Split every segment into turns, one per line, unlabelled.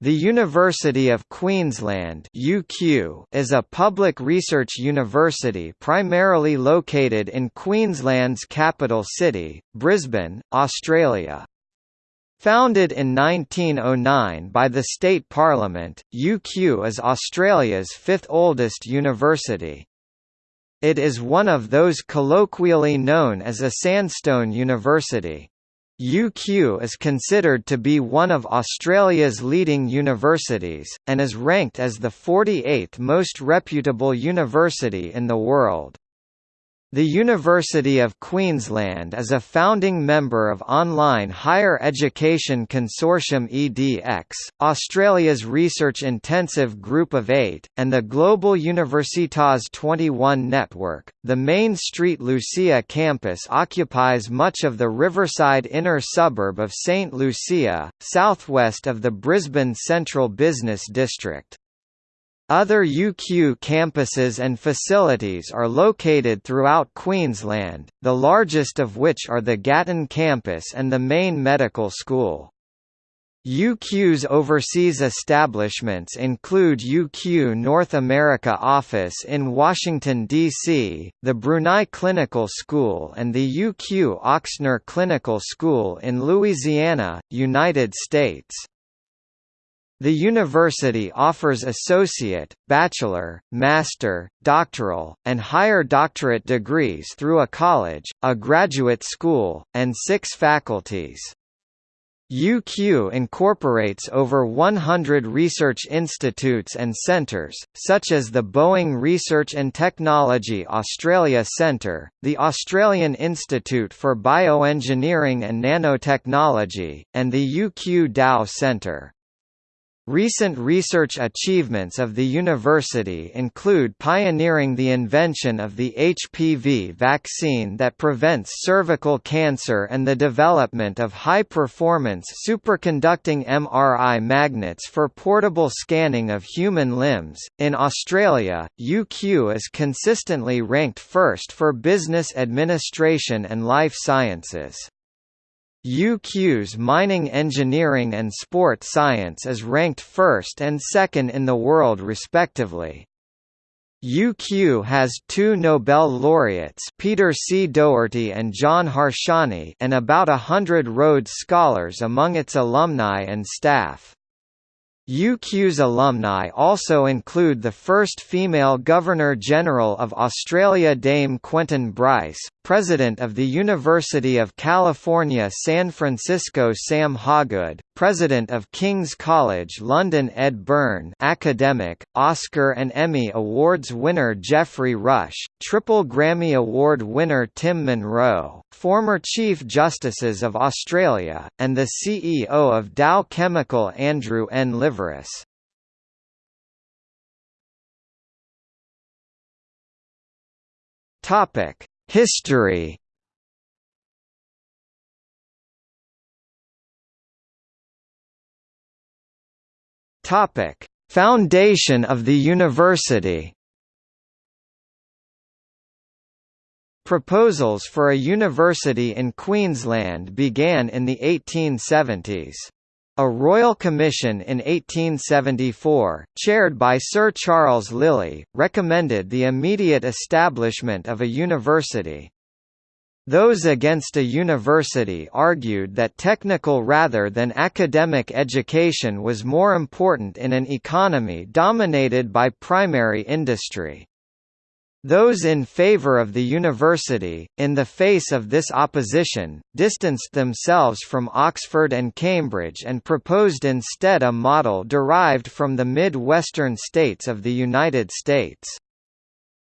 The University of Queensland (UQ) is a public research university primarily located in Queensland's capital city, Brisbane, Australia. Founded in 1909 by the state parliament, UQ is Australia's fifth oldest university. It is one of those colloquially known as a sandstone university. UQ is considered to be one of Australia's leading universities, and is ranked as the 48th most reputable university in the world. The University of Queensland is a founding member of Online Higher Education Consortium EDX, Australia's research-intensive Group of Eight, and the Global Universitas 21 network. The Main Street Lucia campus occupies much of the riverside inner suburb of St Lucia, southwest of the Brisbane Central Business District. Other UQ campuses and facilities are located throughout Queensland, the largest of which are the Gatton campus and the main medical school. UQ's overseas establishments include UQ North America office in Washington, D.C., the Brunei Clinical School and the UQ Ochsner Clinical School in Louisiana, United States. The university offers associate, bachelor, master, doctoral, and higher doctorate degrees through a college, a graduate school, and six faculties. UQ incorporates over 100 research institutes and centres, such as the Boeing Research and Technology Australia Centre, the Australian Institute for Bioengineering and Nanotechnology, and the UQ Dow Centre. Recent research achievements of the university include pioneering the invention of the HPV vaccine that prevents cervical cancer and the development of high-performance superconducting MRI magnets for portable scanning of human limbs. In Australia, UQ is consistently ranked first for business administration and life sciences. UQ's mining engineering and sport science is ranked first and second in the world respectively. UQ has two Nobel laureates Peter C. Doherty and John Harsanyi and about a hundred Rhodes Scholars among its alumni and staff. UQ's alumni also include the first female Governor-General of Australia Dame Quentin Bryce, President of the University of California San Francisco Sam Hawgood, President of King's College London Ed Byrne academic, Oscar and Emmy Awards winner Geoffrey Rush, triple Grammy Award winner Tim Munro, former Chief Justices of Australia, and the CEO of Dow Chemical Andrew N. Liveris. History Topic: Foundation of the university. Proposals for a university in Queensland began in the 1870s. A royal commission in 1874, chaired by Sir Charles Lilley, recommended the immediate establishment of a university. Those against a university argued that technical rather than academic education was more important in an economy dominated by primary industry. Those in favor of the university, in the face of this opposition, distanced themselves from Oxford and Cambridge and proposed instead a model derived from the mid-western states of the United States.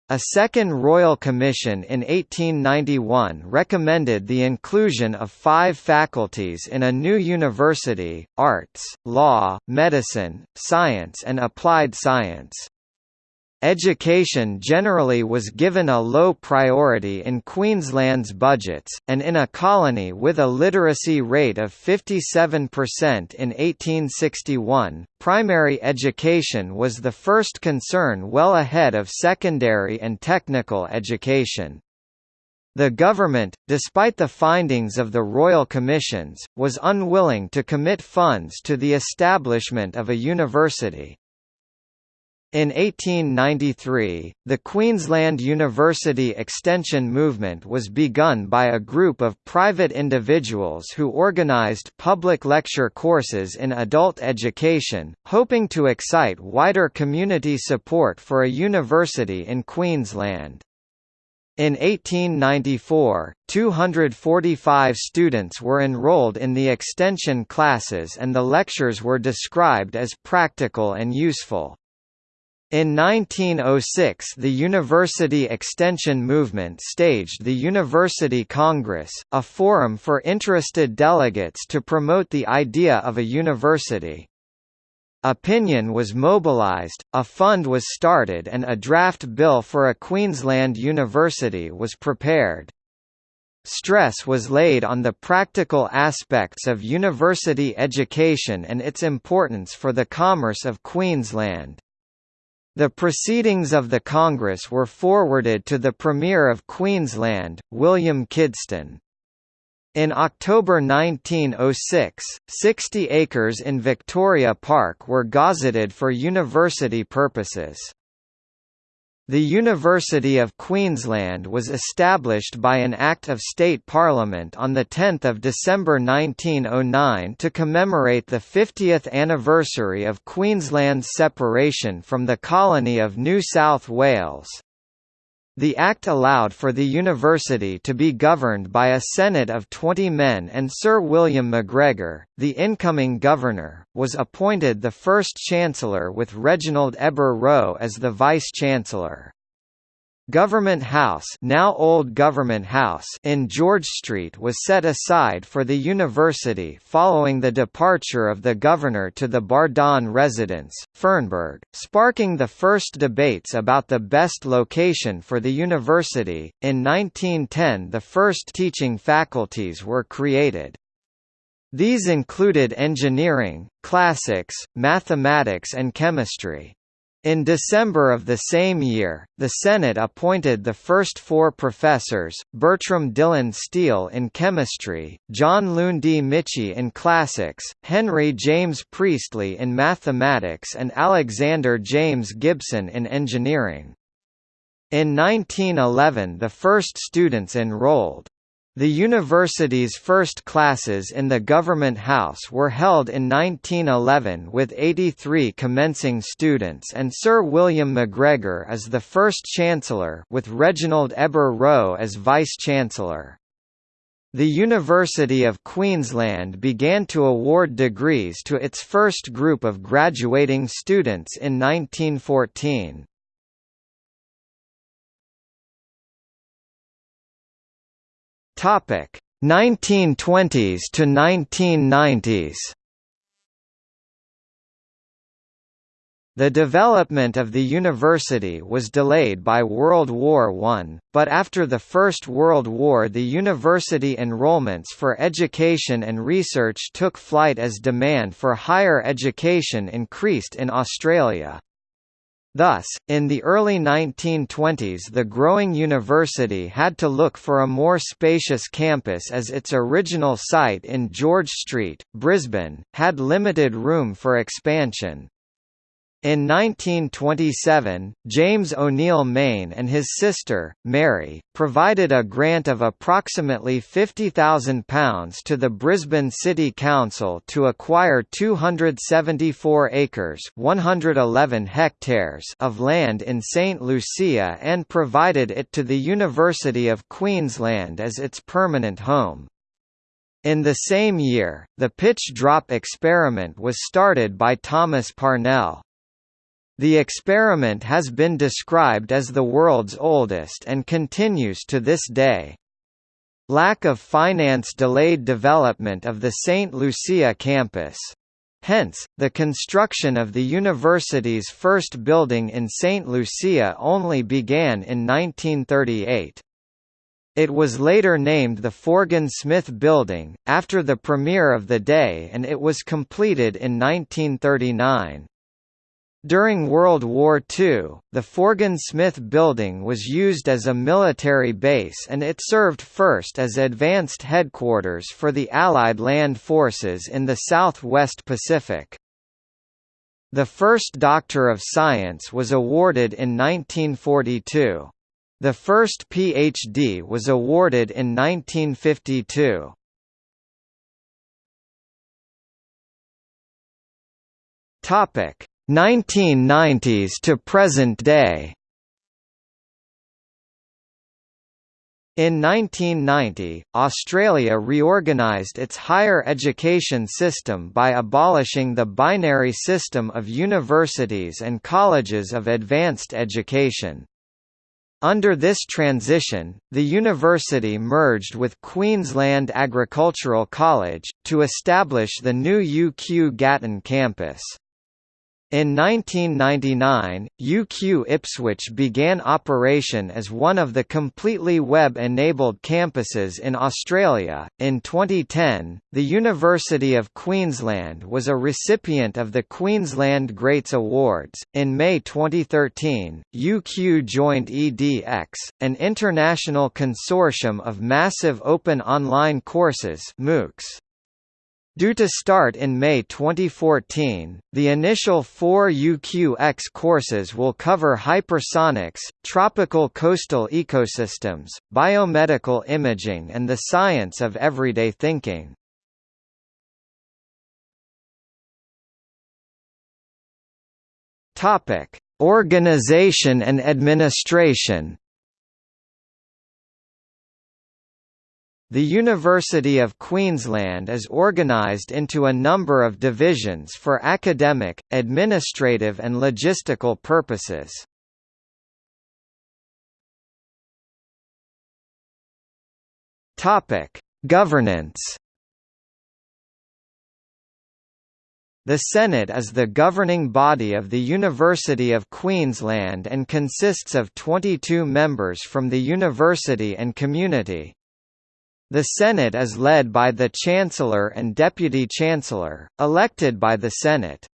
A second Royal Commission in 1891 recommended the inclusion of five faculties in a new university, arts, law, medicine, science and applied science. Education generally was given a low priority in Queensland's budgets, and in a colony with a literacy rate of 57% in 1861, primary education was the first concern well ahead of secondary and technical education. The government, despite the findings of the royal commissions, was unwilling to commit funds to the establishment of a university. In 1893, the Queensland University Extension movement was begun by a group of private individuals who organised public lecture courses in adult education, hoping to excite wider community support for a university in Queensland. In 1894, 245 students were enrolled in the extension classes and the lectures were described as practical and useful. In 1906 the University Extension Movement staged the University Congress, a forum for interested delegates to promote the idea of a university. Opinion was mobilised, a fund was started and a draft bill for a Queensland university was prepared. Stress was laid on the practical aspects of university education and its importance for the commerce of Queensland. The proceedings of the Congress were forwarded to the Premier of Queensland, William Kidston. In October 1906, 60 acres in Victoria Park were gazetted for university purposes. The University of Queensland was established by an Act of State Parliament on 10 December 1909 to commemorate the 50th anniversary of Queensland's separation from the colony of New South Wales. The Act allowed for the university to be governed by a Senate of 20 men and Sir William Macgregor, the incoming governor, was appointed the first Chancellor with Reginald Heber Roe as the Vice-Chancellor. Government House, now Old Government House in George Street was set aside for the university following the departure of the governor to the Bardon residence, Fernberg, sparking the first debates about the best location for the university. In 1910 the first teaching faculties were created. These included engineering, classics, mathematics and chemistry. In December of the same year, the Senate appointed the first four professors, Bertram Dillon Steele in chemistry, John Lundie Michie in classics, Henry James Priestley in mathematics and Alexander James Gibson in engineering. In 1911 the first students enrolled. The university's first classes in the Government House were held in 1911 with 83 commencing students and Sir William Macgregor as the first Chancellor with Reginald Heber Roe as Vice-Chancellor. The University of Queensland began to award degrees to its first group of graduating students in 1914. Topic 1920s to 1990s. The development of the university was delayed by World War I, but after the First World War the university enrollments for education and research took flight as demand for higher education increased in Australia. Thus, in the early 1920s the growing university had to look for a more spacious campus as its original site in George Street, Brisbane, had limited room for expansion. In 1927, James O'Neill Mayne and his sister, Mary, provided a grant of approximately £50,000 to the Brisbane City Council to acquire 274 acres 111 hectares of land in St Lucia and provided it to the University of Queensland as its permanent home. In the same year, the pitch drop experiment was started by Thomas Parnell. The experiment has been described as the world's oldest and continues to this day. Lack of finance delayed development of the St. Lucia campus. Hence, the construction of the university's first building in St. Lucia only began in 1938. It was later named the Forgan Smith Building, after the premier of the day and it was completed in 1939. During World War II, the Forgan Smith building was used as a military base and it served first as advanced headquarters for the Allied land forces in the Southwest Pacific. The first Doctor of Science was awarded in 1942. The first PhD was awarded in 1952. Topic 1990s to present day In 1990, Australia reorganised its higher education system by abolishing the binary system of universities and colleges of advanced education. Under this transition, the university merged with Queensland Agricultural College, to establish the new UQ Gatton campus. In 1999, UQ Ipswich began operation as one of the completely web-enabled campuses in Australia. In 2010, the University of Queensland was a recipient of the Queensland Greats Awards. In May 2013, UQ joined edX, an international consortium of massive open online courses (MOOCs). Due to start in May 2014, the initial four UQX courses will cover hypersonics, tropical coastal ecosystems, biomedical imaging and the science of everyday thinking. Organization and administration The University of Queensland is organised into a number of divisions for academic, administrative and logistical purposes. Governance The Senate is the governing body of the University of Queensland and consists of 22 members from the university and community. The Senate is led by the Chancellor and Deputy Chancellor, elected by the Senate.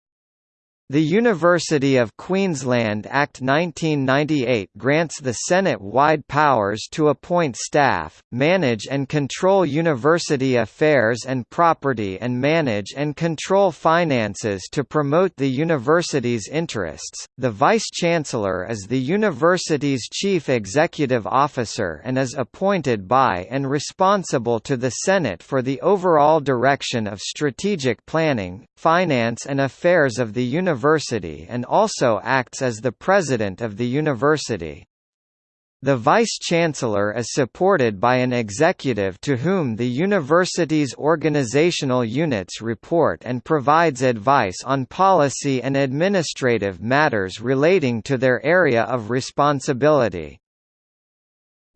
The University of Queensland Act 1998 grants the Senate wide powers to appoint staff, manage and control university affairs and property and manage and control finances to promote the university's interests. The Vice-Chancellor is the university's chief executive officer and is appointed by and responsible to the Senate for the overall direction of strategic planning, finance and affairs of the university University and also acts as the president of the university. The vice-chancellor is supported by an executive to whom the university's organizational units report and provides advice on policy and administrative matters relating to their area of responsibility.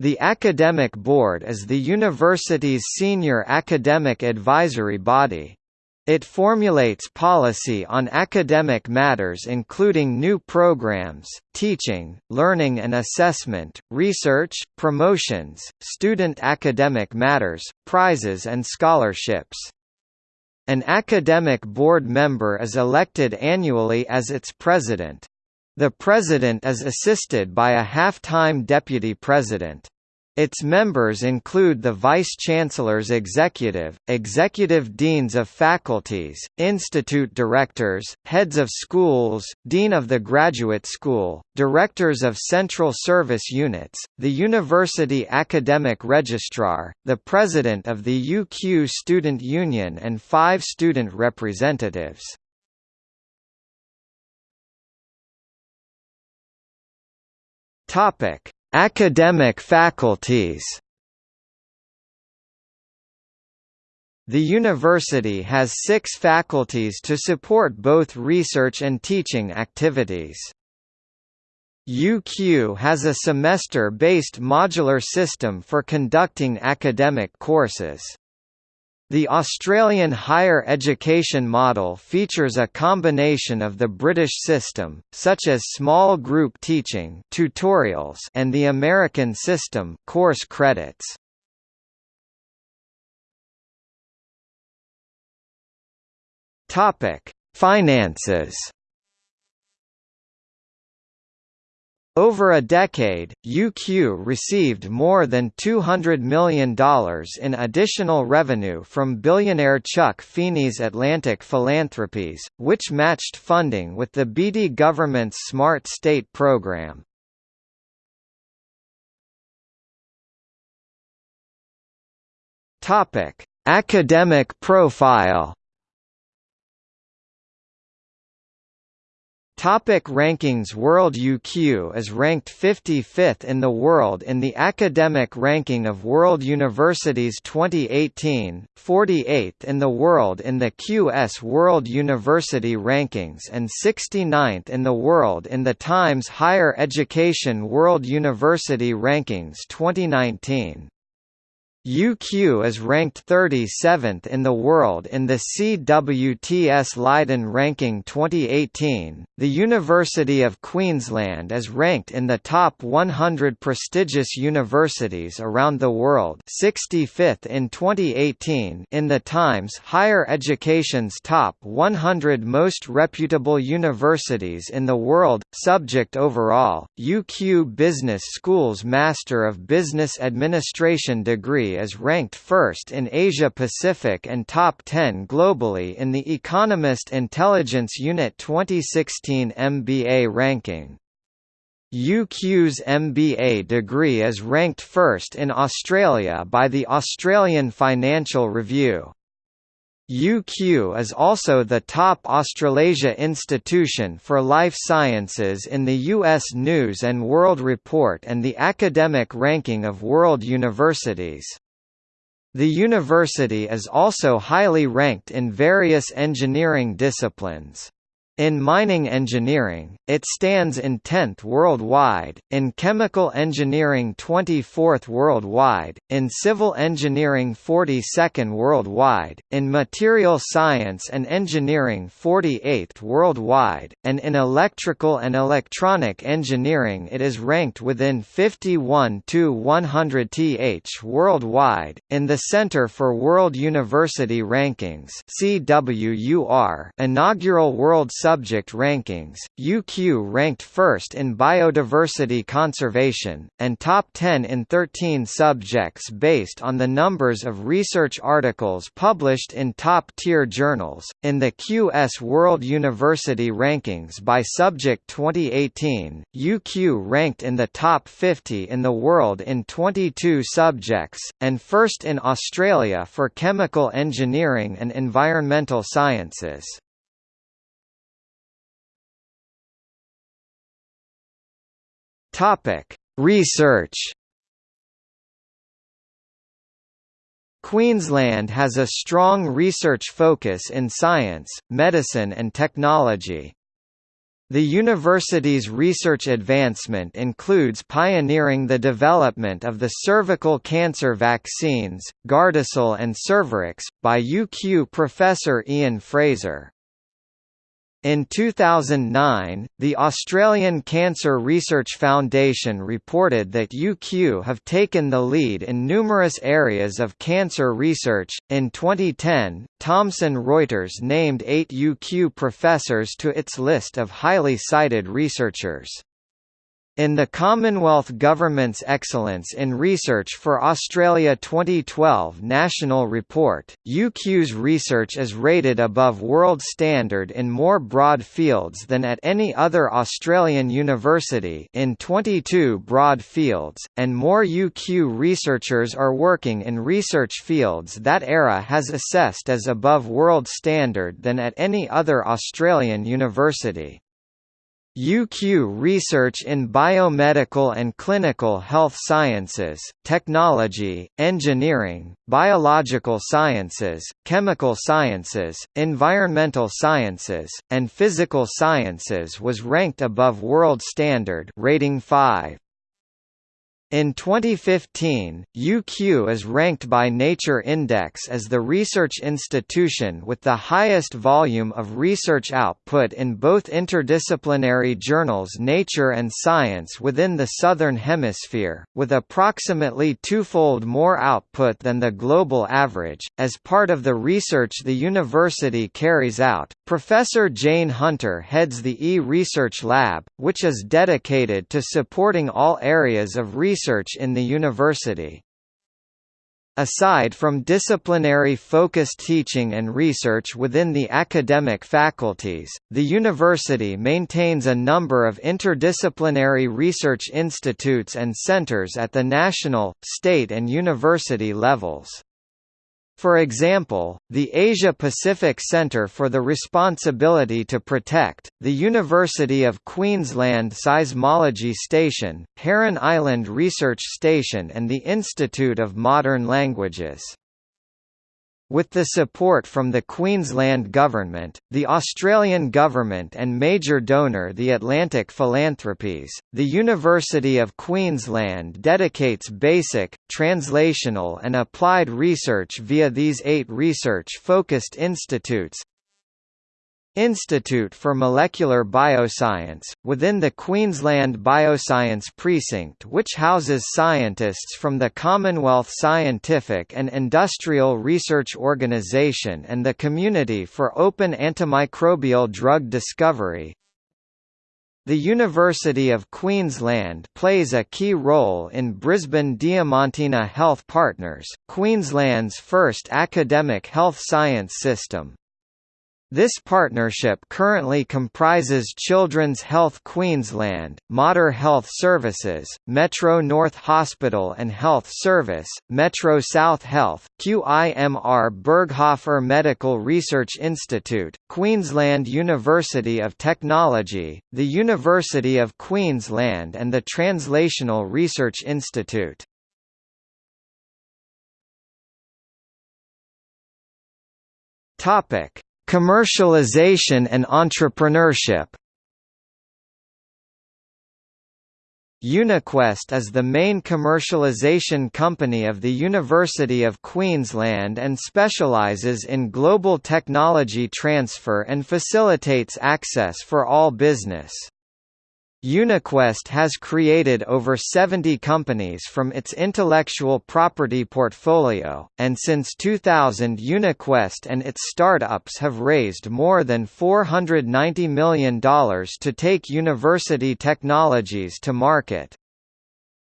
The Academic Board is the university's senior academic advisory body. It formulates policy on academic matters including new programs, teaching, learning and assessment, research, promotions, student academic matters, prizes and scholarships. An academic board member is elected annually as its president. The president is assisted by a half-time deputy president. Its members include the Vice-Chancellor's executive, executive deans of faculties, institute directors, heads of schools, dean of the graduate school, directors of central service units, the university academic registrar, the president of the UQ Student Union and five student representatives. Topic Academic faculties The university has six faculties to support both research and teaching activities. UQ has a semester-based modular system for conducting academic courses. The Australian higher education model features a combination of the British system, such as small group teaching tutorials and the American system course credits. Finances Over a decade, UQ received more than $200 million in additional revenue from billionaire Chuck Feeney's Atlantic Philanthropies, which matched funding with the Beattie government's Smart State program. Academic profile Topic rankings World UQ is ranked 55th in the world in the Academic Ranking of World Universities 2018, 48th in the world in the QS World University Rankings and 69th in the world in the Times Higher Education World University Rankings 2019. UQ is ranked 37th in the world in the CWTS Leiden ranking 2018. The University of Queensland is ranked in the top 100 prestigious universities around the world, 65th in 2018 in the Times Higher Education's top 100 most reputable universities in the world. Subject overall, UQ Business School's Master of Business Administration degree is ranked first in Asia Pacific and top 10 globally in the Economist Intelligence Unit 2016 MBA ranking. UQ's MBA degree is ranked first in Australia by the Australian Financial Review. UQ is also the top Australasia institution for life sciences in the U.S. News & World Report and the academic ranking of world universities. The university is also highly ranked in various engineering disciplines. In mining engineering, it stands in 10th worldwide, in chemical engineering 24th worldwide, in civil engineering 42nd worldwide, in material science and engineering 48th worldwide, and in electrical and electronic engineering it is ranked within 51 to 100 th worldwide. In the Center for World University Rankings (CWUR) inaugural World subject rankings, UQ ranked first in biodiversity conservation, and top 10 in 13 subjects based on the numbers of research articles published in top-tier journals. In the QS World University Rankings by Subject 2018, UQ ranked in the top 50 in the world in 22 subjects, and first in Australia for chemical engineering and environmental sciences. Topic: Research. Queensland has a strong research focus in science, medicine and technology. The university's research advancement includes pioneering the development of the cervical cancer vaccines, Gardasil and Cervarix, by UQ professor Ian Frazer. In 2009, the Australian Cancer Research Foundation reported that UQ have taken the lead in numerous areas of cancer research. In 2010, Thomson Reuters named eight UQ professors to its list of highly cited researchers. In the Commonwealth Government's Excellence in Research for Australia 2012 National Report, UQ's research is rated above world standard in more broad fields than at any other Australian university in 22 broad fields, and more UQ researchers are working in research fields that ERA has assessed as above world standard than at any other Australian university. UQ research in biomedical and clinical health sciences, technology, engineering, biological sciences, chemical sciences, environmental sciences, and physical sciences was ranked above world standard rating 5. In 2015, UQ is ranked by Nature Index as the research institution with the highest volume of research output in both interdisciplinary journals Nature and Science within the Southern Hemisphere, with approximately twofold more output than the global average. As part of the research the university carries out, Professor Jane Hunter heads the E-Research Lab, which is dedicated to supporting all areas of research research in the university. Aside from disciplinary focused teaching and research within the academic faculties, the university maintains a number of interdisciplinary research institutes and centers at the national, state and university levels. For example, the Asia-Pacific Centre for the Responsibility to Protect, the University of Queensland Seismology Station, Heron Island Research Station and the Institute of Modern Languages. With the support from the Queensland Government, the Australian Government and major donor the Atlantic Philanthropies, the University of Queensland dedicates basic, translational and applied research via these eight research-focused institutes, Institute for Molecular Bioscience, within the Queensland Bioscience Precinct which houses scientists from the Commonwealth Scientific and Industrial Research Organisation and the Community for Open Antimicrobial Drug Discovery. The University of Queensland plays a key role in Brisbane Diamantina Health Partners, Queensland's first academic health science system. This partnership currently comprises Children's Health Queensland, Mater Health Services, Metro North Hospital and Health Service, Metro South Health, QIMR Berghofer Medical Research Institute, Queensland University of Technology, the University of Queensland and the Translational Research Institute. Topic Commercialization and entrepreneurship UniQuest is the main commercialization company of the University of Queensland and specialises in global technology transfer and facilitates access for all business. UniQuest has created over 70 companies from its intellectual property portfolio, and since 2000 UniQuest and its startups have raised more than $490 million to take university technologies to market.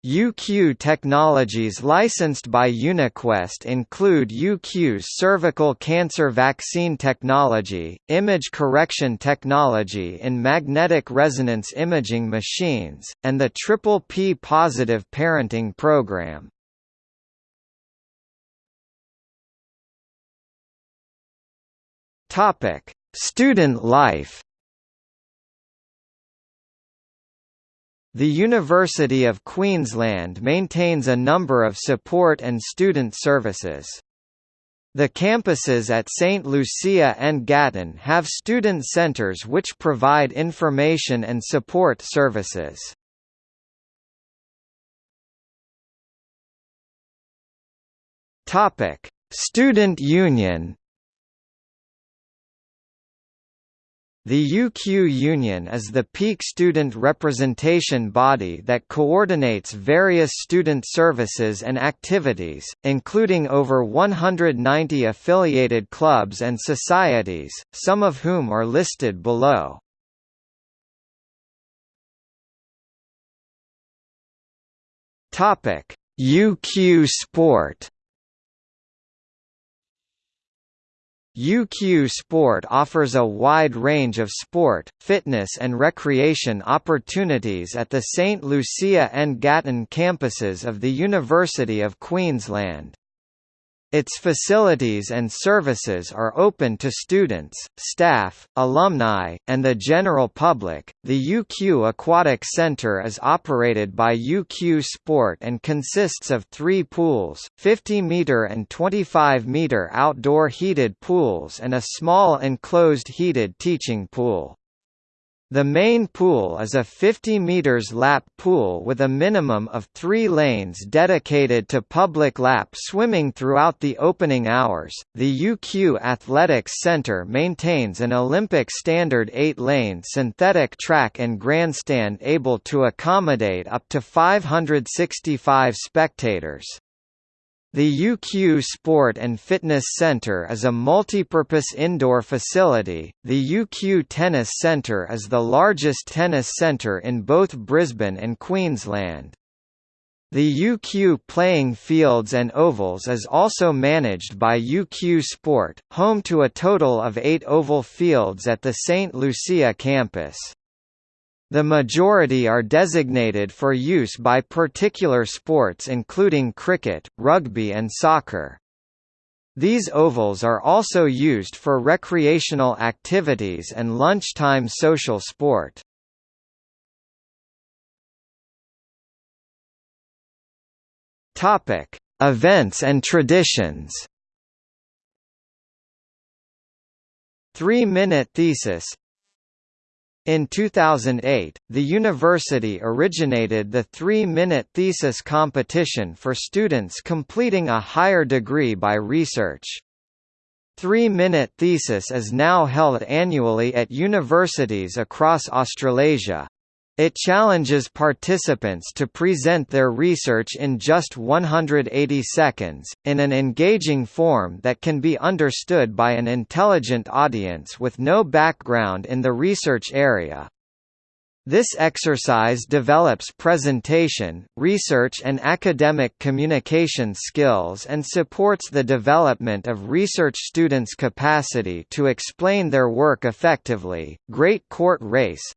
UQ technologies licensed by UniQuest include UQ's cervical cancer vaccine technology, image correction technology in magnetic resonance imaging machines, and the Triple P positive parenting program. Student life The University of Queensland maintains a number of support and student services. The campuses at St. Lucia and Gatton have student centres which provide information and support services. Student Union The UQ Union is the peak student representation body that coordinates various student services and activities, including over 190 affiliated clubs and societies, some of whom are listed below. UQ Sport UQ Sport offers a wide range of sport, fitness and recreation opportunities at the St. Lucia and Gatton campuses of the University of Queensland. Its facilities and services are open to students, staff, alumni, and the general public. The UQ Aquatic Center is operated by UQ Sport and consists of three pools 50 meter and 25 meter outdoor heated pools and a small enclosed heated teaching pool. The main pool is a 50 meters lap pool with a minimum of three lanes dedicated to public lap swimming throughout the opening hours. The UQ Athletics Center maintains an Olympic standard eight lane synthetic track and grandstand able to accommodate up to 565 spectators. The UQ Sport and Fitness Center is a multipurpose indoor facility. The UQ Tennis Centre is the largest tennis centre in both Brisbane and Queensland. The UQ playing fields and ovals is also managed by UQ Sport, home to a total of eight oval fields at the St. Lucia campus. The majority are designated for use by particular sports including cricket, rugby and soccer. These ovals are also used for recreational activities and lunchtime social sport. Topic: Events and traditions. 3-minute thesis in 2008, the university originated the three-minute thesis competition for students completing a higher degree by research. Three-minute thesis is now held annually at universities across Australasia. It challenges participants to present their research in just 180 seconds, in an engaging form that can be understood by an intelligent audience with no background in the research area. This exercise develops presentation, research and academic communication skills and supports the development of research students' capacity to explain their work effectively. Great Court Race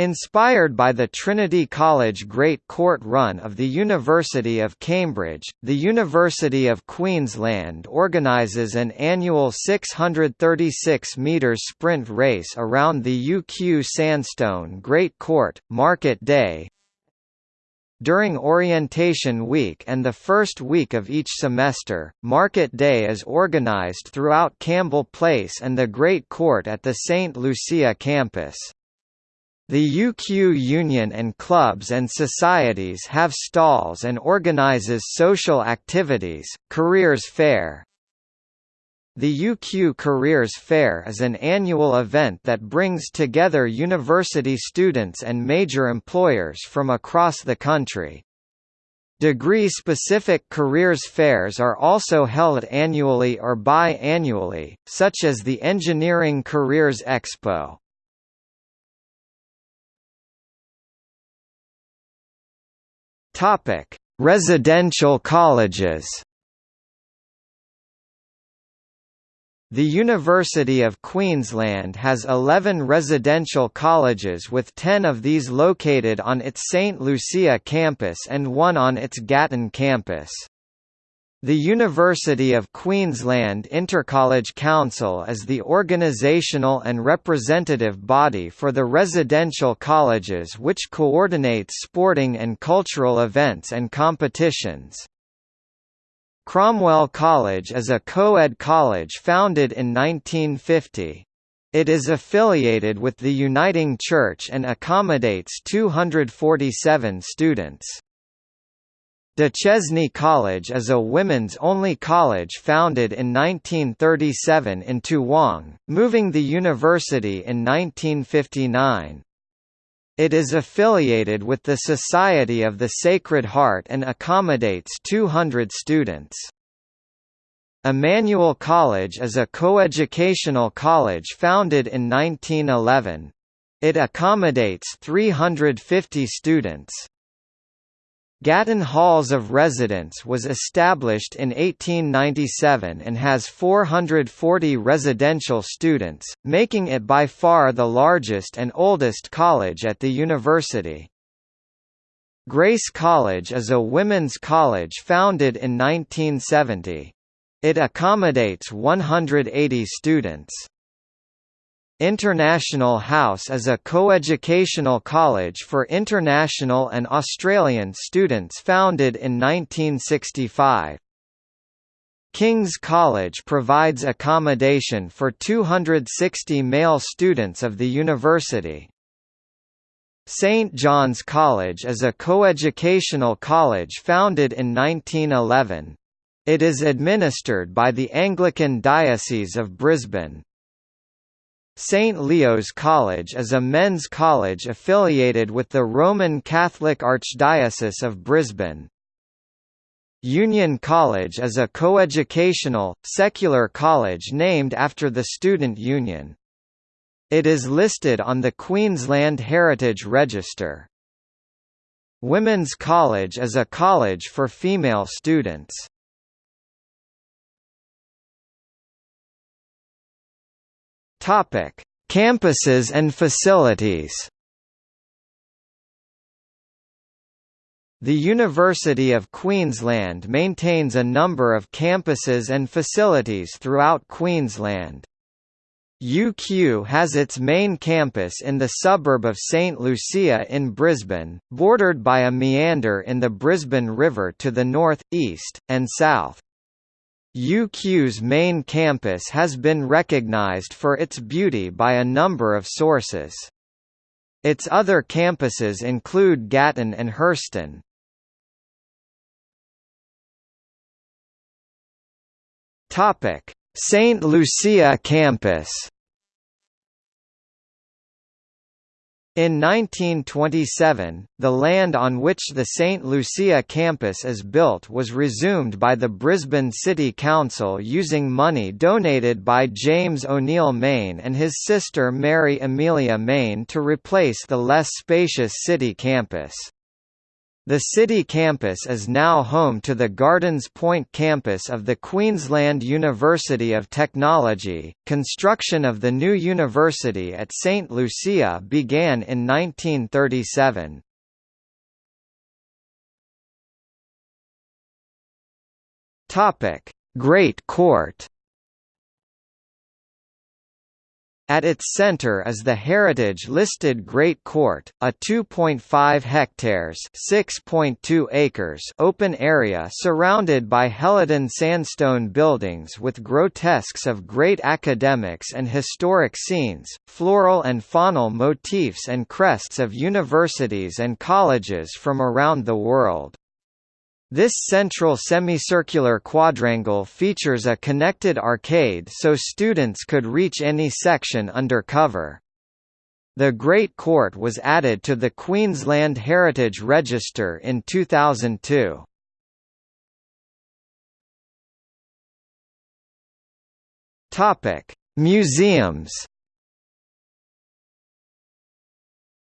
Inspired by the Trinity College Great Court Run of the University of Cambridge, the University of Queensland organises an annual 636-metre sprint race around the UQ Sandstone Great Court, Market Day, during orientation week and the first week of each semester, Market Day is organised throughout Campbell Place and the Great Court at the St. Lucia campus. The UQ Union and clubs and societies have stalls and organizes social activities, Careers Fair. The UQ Careers Fair is an annual event that brings together university students and major employers from across the country. Degree-specific careers fairs are also held annually or bi-annually, such as the Engineering Careers Expo. Topic: Residential colleges. The University of Queensland has 11 residential colleges with 10 of these located on its St. Lucia campus and one on its Gatton campus. The University of Queensland Intercollege Council is the organisational and representative body for the residential colleges which coordinates sporting and cultural events and competitions. Cromwell College is a co-ed college founded in 1950. It is affiliated with the Uniting Church and accommodates 247 students. Duchesne College is a women's-only college founded in 1937 in Toowong, moving the university in 1959. It is affiliated with the Society of the Sacred Heart and accommodates 200 students. Emmanuel College is a coeducational college founded in 1911. It accommodates 350 students. Gatton Halls of Residence was established in 1897 and has 440 residential students, making it by far the largest and oldest college at the university. Grace College is a women's college founded in 1970. It accommodates 180 students. International House is a coeducational college for international and Australian students founded in 1965. King's College provides accommodation for 260 male students of the university. St. John's College is a coeducational college founded in 1911. It is administered by the Anglican Diocese of Brisbane. St. Leo's College is a men's college affiliated with the Roman Catholic Archdiocese of Brisbane. Union College is a coeducational, secular college named after the Student Union. It is listed on the Queensland Heritage Register. Women's College is a college for female students. Topic: Campuses and facilities. The University of Queensland maintains a number of campuses and facilities throughout Queensland. UQ has its main campus in the suburb of St Lucia in Brisbane, bordered by a meander in the Brisbane River to the north, east, and south. UQ's main campus has been recognised for its beauty by a number of sources. Its other campuses include Gatton and Herston. St. Lucia campus In 1927, the land on which the St. Lucia campus is built was resumed by the Brisbane City Council using money donated by James O'Neill Mayne and his sister Mary Amelia Mayne to replace the less spacious city campus. The city campus is now home to the Gardens Point campus of the Queensland University of Technology. Construction of the new university at St. Lucia began in 1937. Topic: Great Court At its center is the heritage-listed Great Court, a 2.5 hectares (6.2 acres) open area surrounded by Helidon sandstone buildings with grotesques of great academics and historic scenes, floral and faunal motifs and crests of universities and colleges from around the world. This central semicircular quadrangle features a connected arcade so students could reach any section under cover. The Great Court was added to the Queensland Heritage Register in 2002. Topic: Museums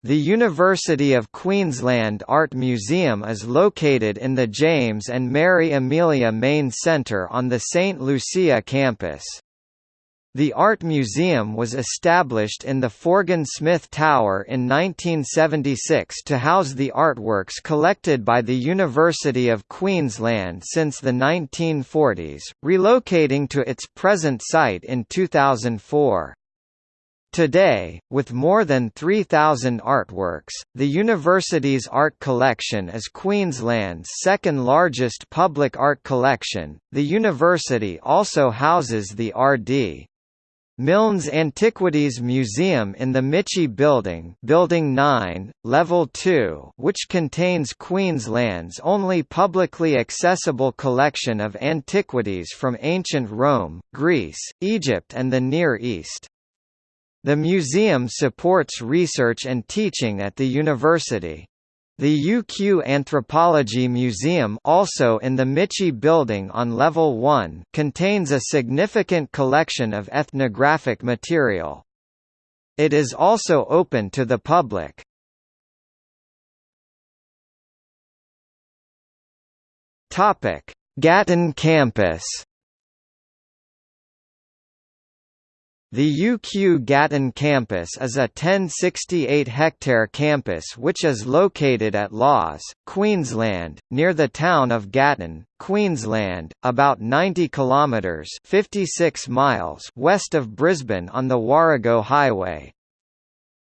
The University of Queensland Art Museum is located in the James and Mary Amelia Mayne Centre on the St. Lucia campus. The Art Museum was established in the Forgan Smith Tower in 1976 to house the artworks collected by the University of Queensland since the 1940s, relocating to its present site in 2004. Today, with more than 3,000 artworks, the university's art collection is Queensland's second largest public art collection. The university also houses the R.D. Milns Antiquities Museum in the Michie Building, Building 9, Level 2, which contains Queensland's only publicly accessible collection of antiquities from ancient Rome, Greece, Egypt and the Near East. The museum supports research and teaching at the university. The UQ Anthropology Museum also in the Michie Building on Level 1 contains a significant collection of ethnographic material. It is also open to the public. Topic: Gatton campus The UQ Gatton campus is a 1068-hectare campus which is located at Lawes, Queensland, near the town of Gatton, Queensland, about 90 kilometres 56 miles west of Brisbane on the Warrego Highway.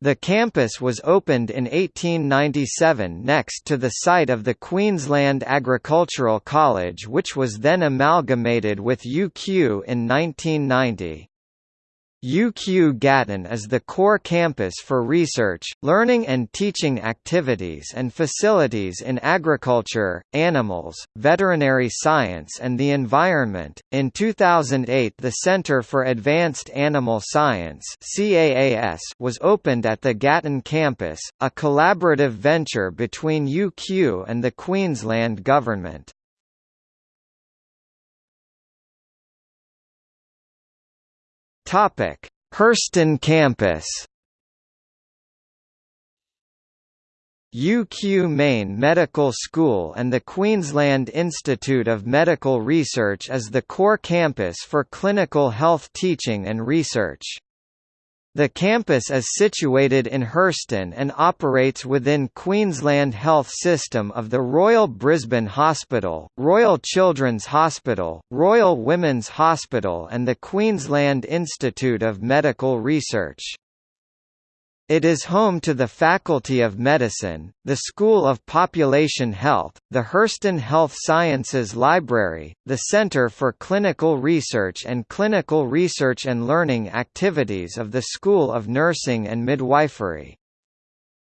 The campus was opened in 1897 next to the site of the Queensland Agricultural College which was then amalgamated with UQ in 1990. UQ Gatton is the core campus for research, learning and teaching activities and facilities in agriculture, animals, veterinary science and the environment. In 2008, the Center for Advanced Animal Science (CAAS) was opened at the Gatton campus, a collaborative venture between UQ and the Queensland government. Topic: Herston campus. UQ Main Medical School and the Queensland Institute of Medical Research is the core campus for clinical health teaching and research. The campus is situated in Herston and operates within Queensland Health System of the Royal Brisbane Hospital, Royal Children's Hospital, Royal Women's Hospital and the Queensland Institute of Medical Research. It is home to the Faculty of Medicine, the School of Population Health, the Herston Health Sciences Library, the Centre for Clinical Research and Clinical Research and Learning Activities of the School of Nursing and Midwifery.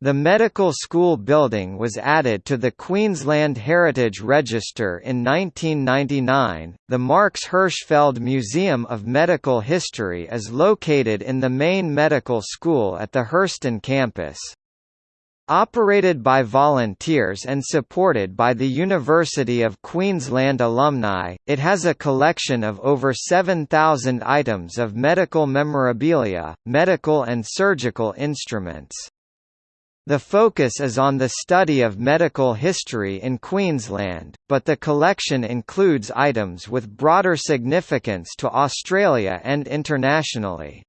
The medical school building was added to the Queensland Heritage Register in 1999. The Marks Hirschfeld Museum of Medical History is located in the main medical school at the Herston campus. Operated by volunteers and supported by the University of Queensland alumni, it has a collection of over 7,000 items of medical memorabilia, medical and surgical instruments. The focus is on the study of medical history in Queensland, but the collection includes items with broader significance to Australia and internationally.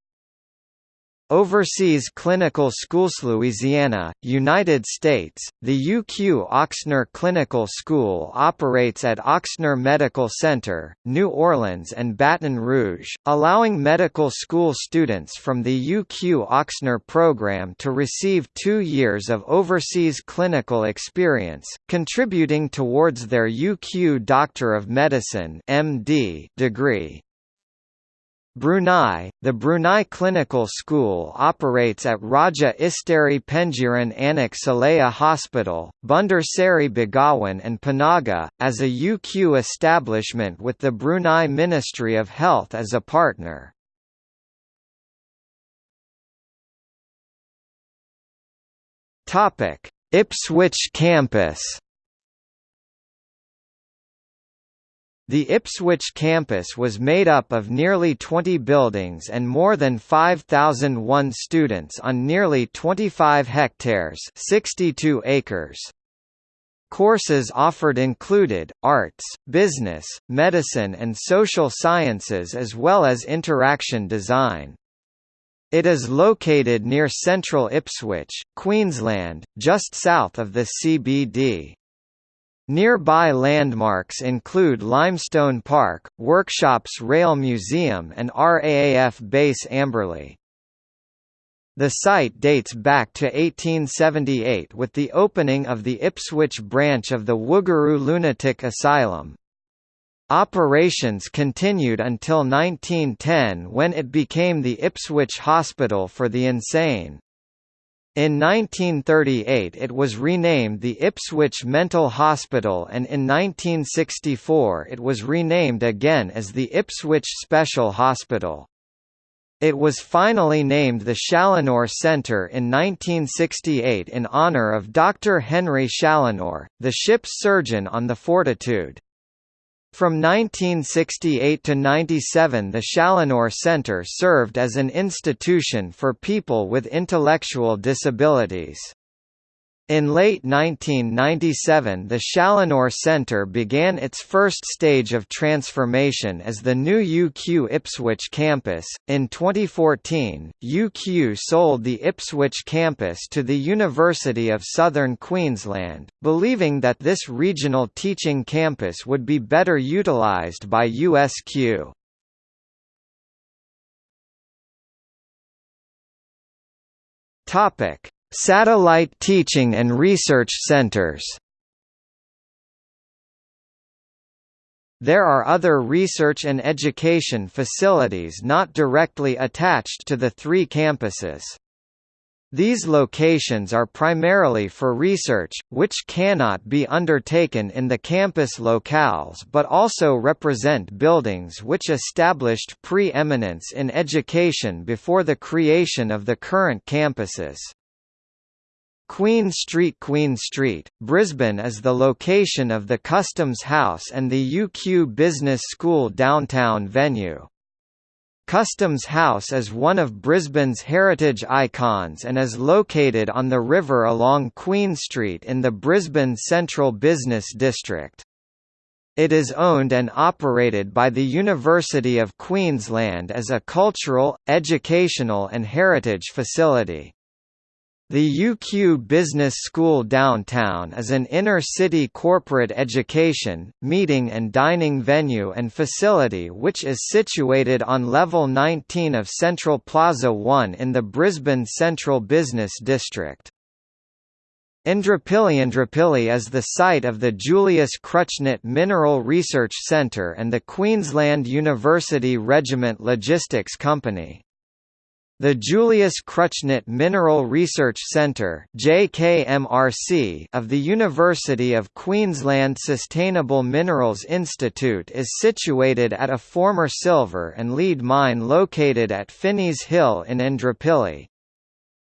Overseas Clinical Schools Louisiana, United States, the UQ Ochsner Clinical School operates at Ochsner Medical Center, New Orleans and Baton Rouge, allowing medical school students from the UQ Ochsner program to receive two years of overseas clinical experience, contributing towards their UQ Doctor of Medicine MD degree. Brunei, the Brunei Clinical School operates at Raja Isteri Pengiran Anak Saleh Hospital, Bandar Seri Begawan and Panaga, as a UQ establishment with the Brunei Ministry of Health as a partner. Ipswich campus The Ipswich campus was made up of nearly 20 buildings and more than 5,001 students on nearly 25 hectares 62 acres. Courses offered included, arts, business, medicine and social sciences as well as interaction design. It is located near central Ipswich, Queensland, just south of the CBD. Nearby landmarks include Limestone Park, Workshops Rail Museum and RAAF Base Amberley. The site dates back to 1878 with the opening of the Ipswich branch of the Woogaroo Lunatic Asylum. Operations continued until 1910 when it became the Ipswich Hospital for the Insane. In 1938 it was renamed the Ipswich Mental Hospital and in 1964 it was renamed again as the Ipswich Special Hospital. It was finally named the Challinor Centre in 1968 in honour of Dr. Henry Challinor, the ship's surgeon on the Fortitude. From 1968 to 97 the Challinor Centre served as an institution for people with intellectual disabilities. In late 1997 the Challinor Centre began its first stage of transformation as the new UQ Ipswich campus. In 2014, UQ sold the Ipswich campus to the University of Southern Queensland, believing that this regional teaching campus would be better utilised by USQ. Topic: Satellite teaching and research centers. There are other research and education facilities not directly attached to the three campuses. These locations are primarily for research, which cannot be undertaken in the campus locales but also represent buildings which established pre-eminence in education before the creation of the current campuses. Queen Street Queen Street, Brisbane is the location of the Customs House and the UQ Business School downtown venue. Customs House is one of Brisbane's heritage icons and is located on the river along Queen Street in the Brisbane Central Business District. It is owned and operated by the University of Queensland as a cultural, educational and heritage facility. The UQ Business School downtown is an inner-city corporate education, meeting and dining venue and facility which is situated on level 19 of Central Plaza 1 in the Brisbane Central Business District. Indooroopilly Indooroopilly is the site of the Julius Kruttschnitt Mineral Research Centre and the Queensland University Regiment Logistics Company. The Julius Kruttschnitt Mineral Research Centre (JKMRC) of the University of Queensland Sustainable Minerals Institute is situated at a former silver and lead mine located at Finney's Hill in Indooroopilly.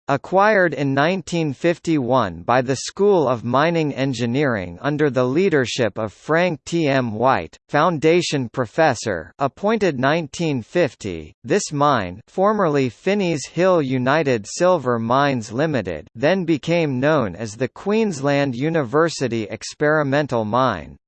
Acquired in 1951 by the School of Mining Engineering under the leadership of Frank T. M. White, Foundation Professor appointed 1950, this mine formerly Finney's Hill United Silver Mines Limited then became known as the Queensland University Experimental Mine.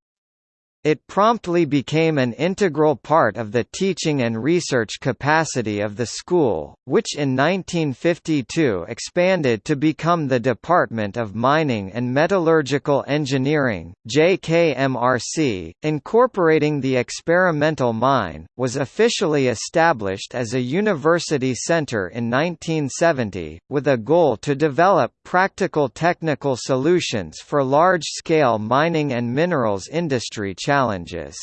It promptly became an integral part of the teaching and research capacity of the school, which in 1952 expanded to become the Department of Mining and Metallurgical Engineering JKMRC, incorporating the experimental mine, was officially established as a university center in 1970, with a goal to develop practical technical solutions for large-scale mining and minerals industry challenges challenges.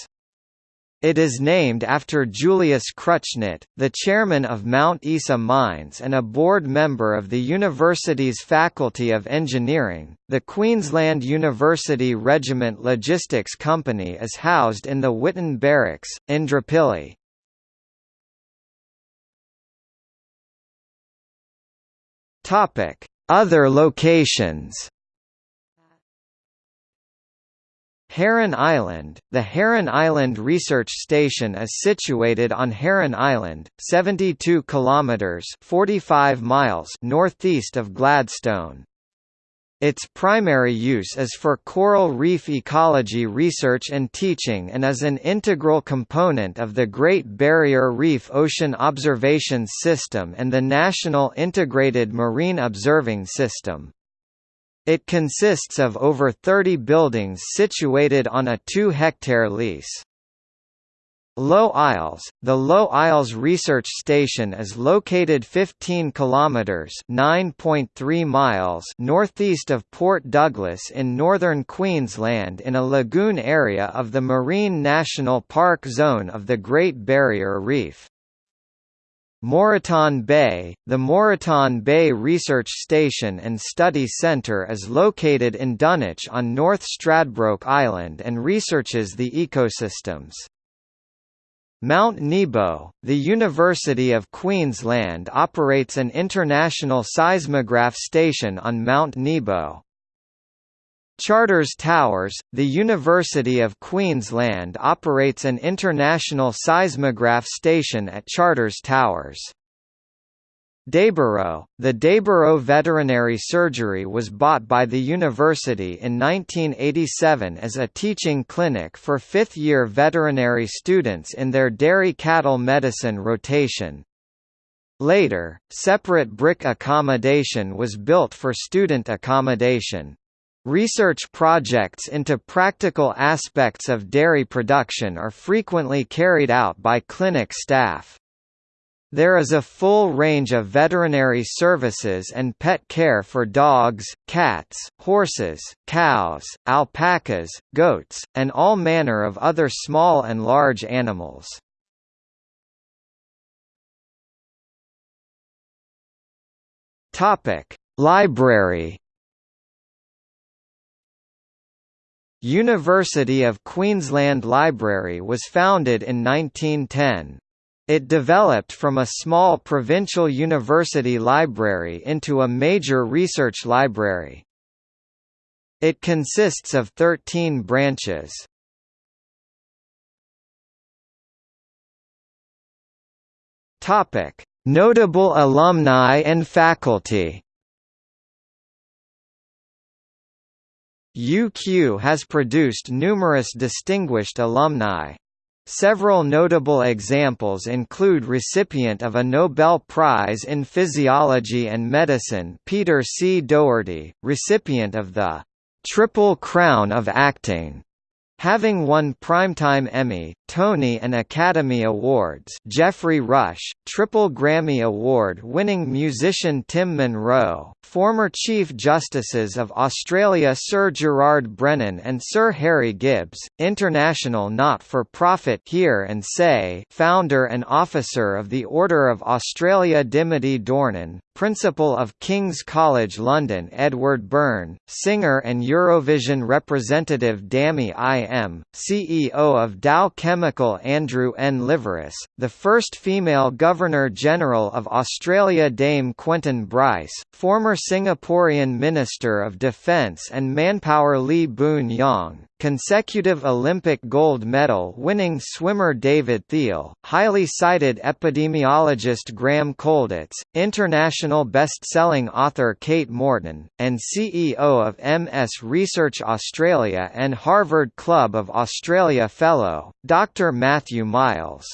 It is named after Julius Kruttschnitt, the chairman of Mount Isa Mines and a board member of the university's Faculty of Engineering. The Queensland University Regiment Logistics Company is housed in the Witton Barracks, Indooroopilly. Topic: Other locations. Heron Island – The Heron Island Research Station is situated on Heron Island, 72 kilometres 45 miles northeast of Gladstone. Its primary use is for coral reef ecology research and teaching and is an integral component of the Great Barrier Reef Ocean Observation System and the National Integrated Marine Observing System. It consists of over 30 buildings situated on a 2-hectare lease. Low Isles The Low Isles Research Station is located 15 kilometers (9.3 miles) northeast of Port Douglas in northern Queensland in a lagoon area of the Marine National Park zone of the Great Barrier Reef. Moreton Bay The Moreton Bay Research Station and Study Centre is located in Dunwich on North Stradbroke Island and researches the ecosystems. Mount Nebo, the University of Queensland operates an international seismograph station on Mount Nebo. Charters Towers, the University of Queensland operates an international seismograph station at Charters Towers. Dayboro, the Dayboro Veterinary Surgery was bought by the university in 1987 as a teaching clinic for fifth-year veterinary students in their dairy cattle medicine rotation. Later, separate brick accommodation was built for student accommodation. Research projects into practical aspects of dairy production are frequently carried out by clinic staff. There is a full range of veterinary services and pet care for dogs, cats, horses, cows, alpacas, goats, and all manner of other small and large animals. Library University of Queensland Library was founded in 1910. It developed from a small provincial university library into a major research library. It consists of 13 branches. Notable alumni and faculty. UQ has produced numerous distinguished alumni. Several notable examples include recipient of a Nobel Prize in Physiology and Medicine Peter C. Doherty, recipient of the Triple Crown of Acting Having won Primetime Emmy, Tony and Academy Awards Geoffrey Rush, triple Grammy Award-winning musician Tim Munro, former Chief Justices of Australia Sir Gerard Brennan and Sir Harry Gibbs, international not-for-profit Hear and Say founder and officer of the Order of Australia Dimity Dornan, Principal of King's College London Edward Byrne, singer and Eurovision representative Dami Im, CEO of Dow Chemical Andrew N. Liveris, the first female Governor-General of Australia Dame Quentin Bryce, former Singaporean Minister of Defence and Manpower Lee Boon Yang, consecutive Olympic gold medal winning swimmer David Theile, highly cited epidemiologist Graham Colditz, international best-selling author Kate Morton, and CEO of MS Research Australia and Harvard Club of Australia Fellow, Dr. Matthew Miles.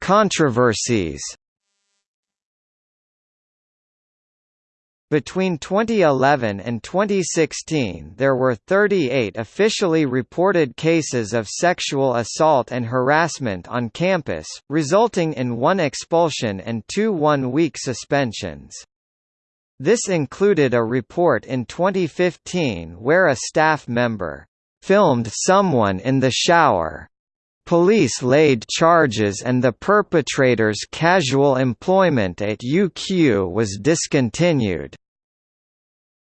Controversies Between 2011 and 2016 there were 38 officially reported cases of sexual assault and harassment on campus, resulting in one expulsion and two one-week suspensions. This included a report in 2015 where a staff member filmed someone in the shower Police laid charges and the perpetrator's casual employment at UQ was discontinued.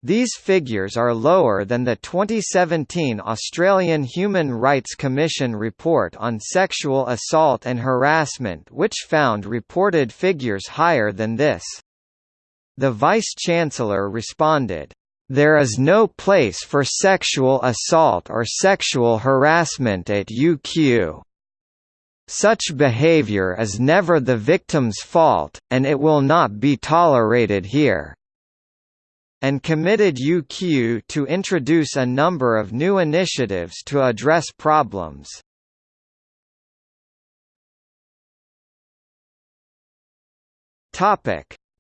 These figures are lower than the 2017 Australian Human Rights Commission report on sexual assault and harassment which found reported figures higher than this. The Vice-Chancellor responded, there is no place for sexual assault or sexual harassment at UQ. Such behavior is never the victim's fault, and it will not be tolerated here." and committed UQ to introduce a number of new initiatives to address problems.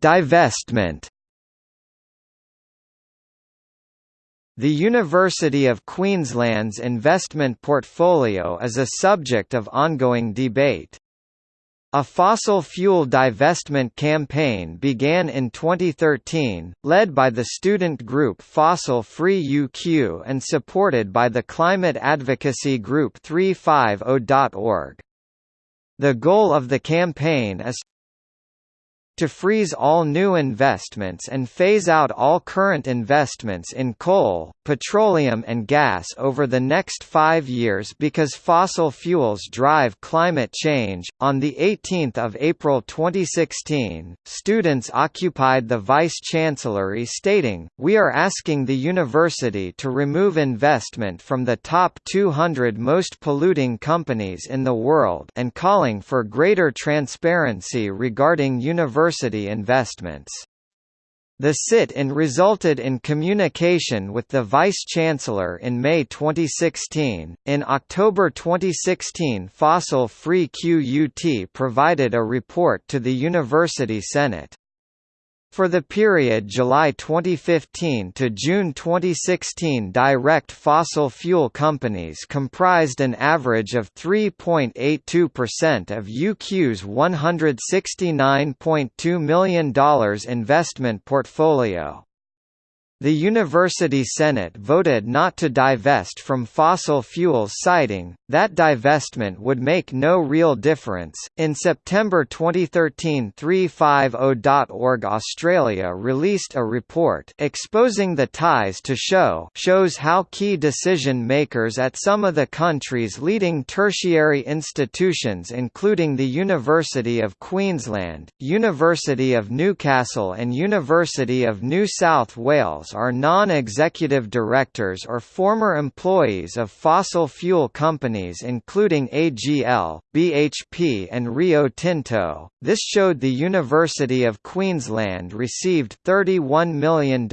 Divestment The University of Queensland's investment portfolio is a subject of ongoing debate. A fossil fuel divestment campaign began in 2013, led by the student group Fossil Free UQ and supported by the climate advocacy group 350.org. The goal of the campaign is to freeze all new investments and phase out all current investments in coal, petroleum and gas over the next 5 years because fossil fuels drive climate change. On the 18th of April 2016, students occupied the vice-chancellery stating, "We are asking the university to remove investment from the top 200 most polluting companies in the world and calling for greater transparency regarding university university investments. The sit-in resulted in communication with the Vice-Chancellor in May 2016. In October 2016 Fossil Free QUT provided a report to the University Senate. For the period July 2015 to June 2016 direct fossil fuel companies comprised an average of 3.82% of UQ's $169.2 million investment portfolio. The University Senate voted not to divest from fossil fuels, citing that divestment would make no real difference. In September 2013, 350.org Australia released a report exposing the ties to show shows how key decision makers at some of the country's leading tertiary institutions including the University of Queensland, University of Newcastle and University of New South Wales are non-executive directors or former employees of fossil fuel companies including AGL, BHP and Rio Tinto. This showed the University of Queensland received $31 million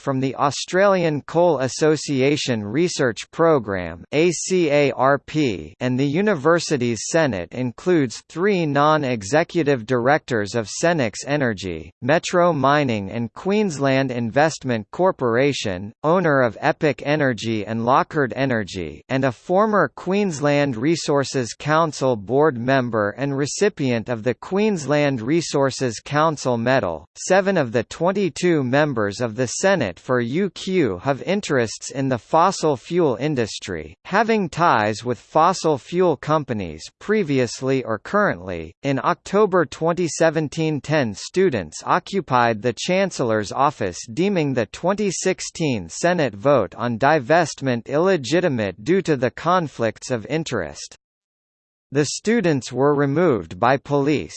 from the Australian Coal Association Research Programme ACARP and the university's Senate includes three non-executive directors of Senex Energy, Metro Mining and Queensland Investment Corporation, owner of Epic Energy and Lochard Energy and a former Queensland Resources Council board member and recipient of the Queensland Resources Council Medal. Seven of the 22 members of the Senate for UQ have interests in the fossil fuel industry, having ties with fossil fuel companies previously or currently. In October 2017, 10 students occupied the Chancellor's office deeming the 2016 Senate vote on divestment illegitimate due to the conflicts of interest. The students were removed by police.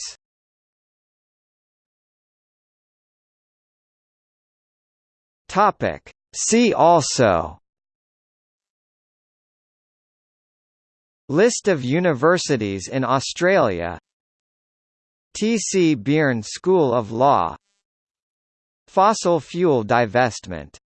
Topic. See also List of universities in Australia T. C. Beirne School of Law Fossil fuel divestment